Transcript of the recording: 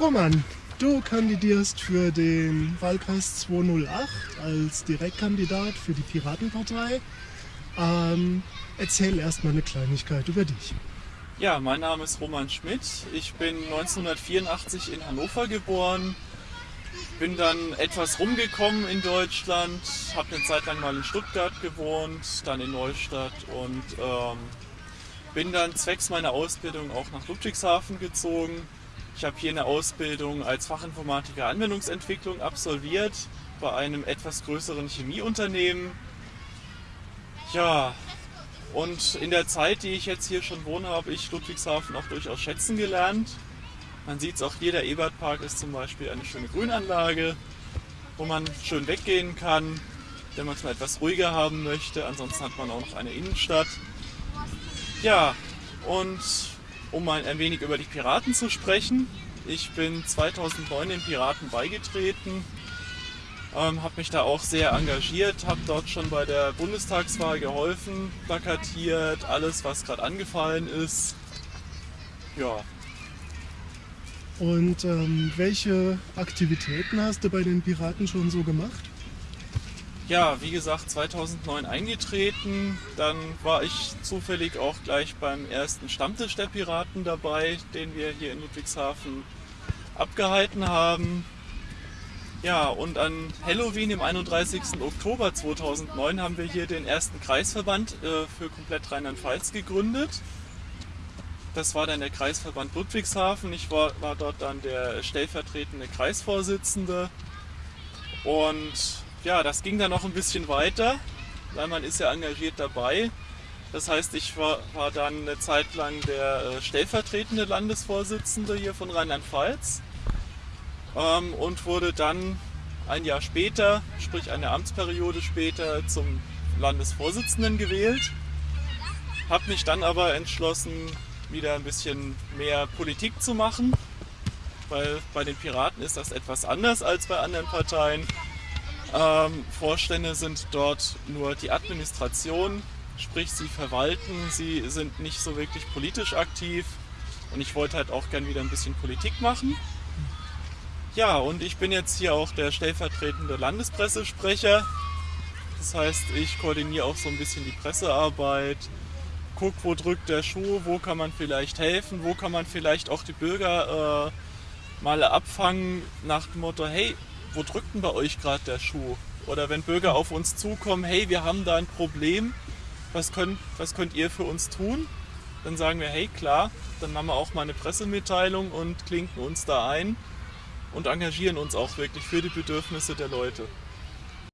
Roman, du kandidierst für den Wahlkreis 208 als Direktkandidat für die Piratenpartei. Ähm, erzähl erstmal eine Kleinigkeit über dich. Ja, mein Name ist Roman Schmidt. Ich bin 1984 in Hannover geboren. Bin dann etwas rumgekommen in Deutschland, habe eine Zeit lang mal in Stuttgart gewohnt, dann in Neustadt und ähm, bin dann zwecks meiner Ausbildung auch nach Ludwigshafen gezogen. Ich habe hier eine Ausbildung als Fachinformatiker Anwendungsentwicklung absolviert bei einem etwas größeren Chemieunternehmen. Ja, und in der Zeit, die ich jetzt hier schon wohne, habe ich Ludwigshafen auch durchaus schätzen gelernt. Man sieht es auch hier, der Ebertpark ist zum Beispiel eine schöne Grünanlage, wo man schön weggehen kann, wenn man es mal etwas ruhiger haben möchte. Ansonsten hat man auch noch eine Innenstadt. Ja, und um mal ein wenig über die Piraten zu sprechen. Ich bin 2009 den Piraten beigetreten, ähm, habe mich da auch sehr engagiert, habe dort schon bei der Bundestagswahl geholfen, plakatiert, alles was gerade angefallen ist. Ja. Und ähm, welche Aktivitäten hast du bei den Piraten schon so gemacht? Ja, wie gesagt, 2009 eingetreten. Dann war ich zufällig auch gleich beim ersten Stammtisch der Piraten dabei, den wir hier in Ludwigshafen abgehalten haben. Ja, und an Halloween, im 31. Oktober 2009, haben wir hier den ersten Kreisverband äh, für komplett Rheinland-Pfalz gegründet. Das war dann der Kreisverband Ludwigshafen. Ich war, war dort dann der stellvertretende Kreisvorsitzende. Und ja, das ging dann noch ein bisschen weiter, weil man ist ja engagiert dabei. Das heißt, ich war, war dann eine Zeit lang der äh, stellvertretende Landesvorsitzende hier von Rheinland-Pfalz ähm, und wurde dann ein Jahr später, sprich eine Amtsperiode später, zum Landesvorsitzenden gewählt. Habe mich dann aber entschlossen, wieder ein bisschen mehr Politik zu machen, weil bei den Piraten ist das etwas anders als bei anderen Parteien. Ähm, Vorstände sind dort nur die Administration, sprich sie verwalten, sie sind nicht so wirklich politisch aktiv und ich wollte halt auch gern wieder ein bisschen Politik machen. Ja, und ich bin jetzt hier auch der stellvertretende Landespressesprecher. Das heißt, ich koordiniere auch so ein bisschen die Pressearbeit, guck, wo drückt der Schuh, wo kann man vielleicht helfen, wo kann man vielleicht auch die Bürger äh, mal abfangen nach dem Motto, hey, wo drückt denn bei euch gerade der Schuh? Oder wenn Bürger auf uns zukommen, hey, wir haben da ein Problem, was könnt, was könnt ihr für uns tun? Dann sagen wir, hey, klar, dann machen wir auch mal eine Pressemitteilung und klinken uns da ein und engagieren uns auch wirklich für die Bedürfnisse der Leute.